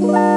Bye.